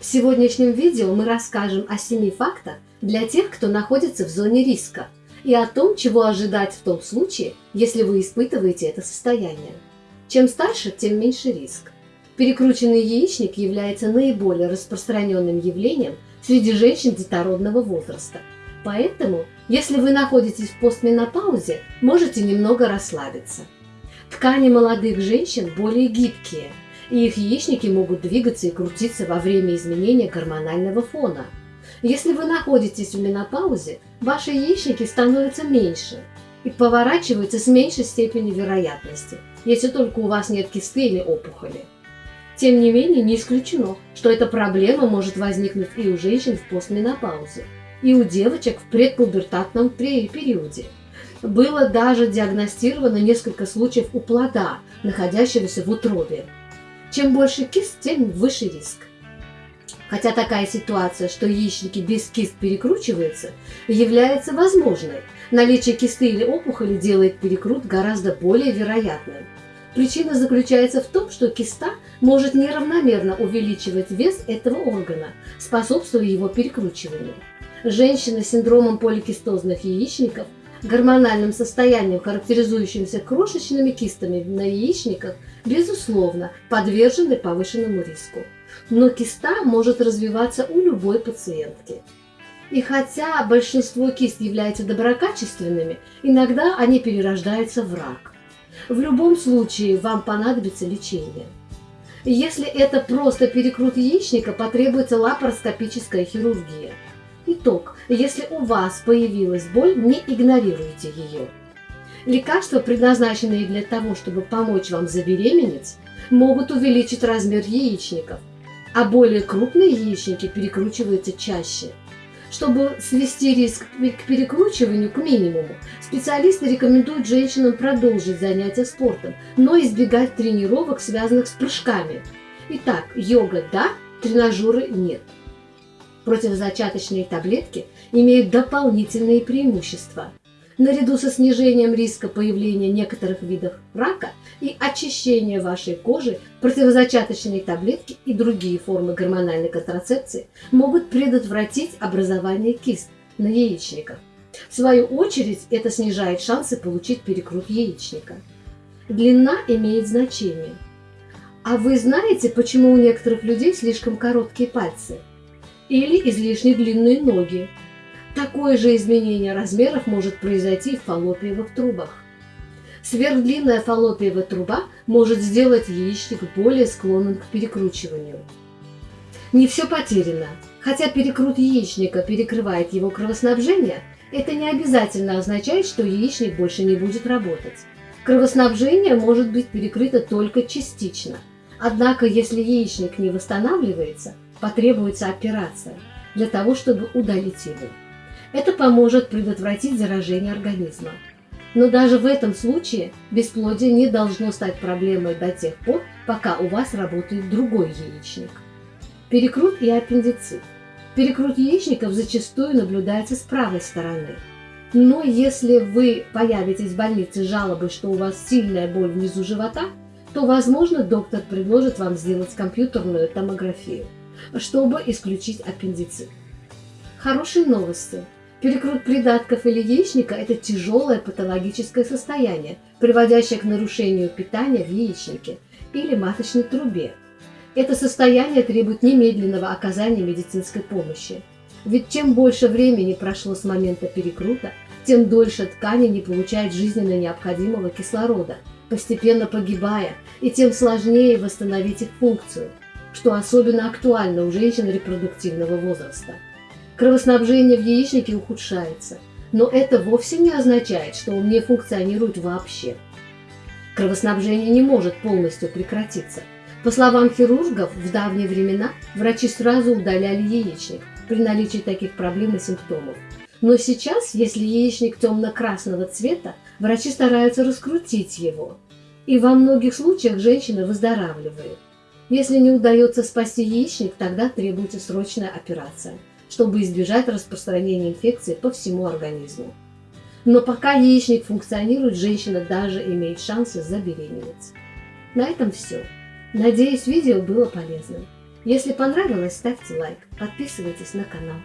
В сегодняшнем видео мы расскажем о 7 фактах для тех, кто находится в зоне риска, и о том, чего ожидать в том случае, если вы испытываете это состояние. Чем старше, тем меньше риск. Перекрученный яичник является наиболее распространенным явлением среди женщин детородного возраста. Поэтому, если вы находитесь в постменопаузе, можете немного расслабиться. Ткани молодых женщин более гибкие – и их яичники могут двигаться и крутиться во время изменения гормонального фона. Если вы находитесь в менопаузе, ваши яичники становятся меньше и поворачиваются с меньшей степенью вероятности, если только у вас нет кисты или опухоли. Тем не менее, не исключено, что эта проблема может возникнуть и у женщин в постменопаузе, и у девочек в предпубертатном периоде. Было даже диагностировано несколько случаев у плода, находящегося в утробе, чем больше кист, тем выше риск. Хотя такая ситуация, что яичники без кист перекручиваются, является возможной. Наличие кисты или опухоли делает перекрут гораздо более вероятным. Причина заключается в том, что киста может неравномерно увеличивать вес этого органа, способствуя его перекручиванию. Женщины с синдромом поликистозных яичников гормональным состоянием, характеризующимся крошечными кистами на яичниках, безусловно, подвержены повышенному риску. Но киста может развиваться у любой пациентки. И хотя большинство кист являются доброкачественными, иногда они перерождаются в рак. В любом случае вам понадобится лечение. Если это просто перекрут яичника, потребуется лапароскопическая хирургия – Итог. Если у вас появилась боль, не игнорируйте ее. Лекарства, предназначенные для того, чтобы помочь вам забеременеть, могут увеличить размер яичников, а более крупные яичники перекручиваются чаще. Чтобы свести риск к перекручиванию к минимуму, специалисты рекомендуют женщинам продолжить занятия спортом, но избегать тренировок, связанных с прыжками. Итак, йога – да, тренажеры – нет противозачаточные таблетки имеют дополнительные преимущества. Наряду со снижением риска появления некоторых видов рака и очищения вашей кожи, противозачаточные таблетки и другие формы гормональной контрацепции могут предотвратить образование кист на яичниках. В свою очередь, это снижает шансы получить перекрут яичника. Длина имеет значение. А вы знаете, почему у некоторых людей слишком короткие пальцы? Или излишне длинные ноги. Такое же изменение размеров может произойти в фаллопиевых трубах. Сверхдлинная фаллопиевая труба может сделать яичник более склонным к перекручиванию. Не все потеряно. Хотя перекрут яичника перекрывает его кровоснабжение, это не обязательно означает, что яичник больше не будет работать. Кровоснабжение может быть перекрыто только частично. Однако, если яичник не восстанавливается, потребуется операция для того, чтобы удалить его. Это поможет предотвратить заражение организма. Но даже в этом случае бесплодие не должно стать проблемой до тех пор, пока у вас работает другой яичник. Перекрут и аппендицит. Перекрут яичников зачастую наблюдается с правой стороны. Но если вы появитесь в больнице с жалобой, что у вас сильная боль внизу живота, то, возможно, доктор предложит вам сделать компьютерную томографию чтобы исключить аппендицит. Хорошие новости. Перекрут придатков или яичника – это тяжелое патологическое состояние, приводящее к нарушению питания в яичнике или маточной трубе. Это состояние требует немедленного оказания медицинской помощи. Ведь чем больше времени прошло с момента перекрута, тем дольше ткани не получают жизненно необходимого кислорода, постепенно погибая, и тем сложнее восстановить их функцию – что особенно актуально у женщин репродуктивного возраста. Кровоснабжение в яичнике ухудшается, но это вовсе не означает, что он не функционирует вообще. Кровоснабжение не может полностью прекратиться. По словам хирургов, в давние времена врачи сразу удаляли яичник при наличии таких проблем и симптомов. Но сейчас, если яичник темно-красного цвета, врачи стараются раскрутить его. И во многих случаях женщина выздоравливает. Если не удается спасти яичник, тогда требуется срочная операция, чтобы избежать распространения инфекции по всему организму. Но пока яичник функционирует, женщина даже имеет шансы забеременеть. На этом все. Надеюсь, видео было полезным. Если понравилось, ставьте лайк, подписывайтесь на канал.